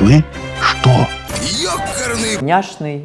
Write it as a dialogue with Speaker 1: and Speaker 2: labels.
Speaker 1: Вы что?
Speaker 2: Ёкарный
Speaker 3: Няшный.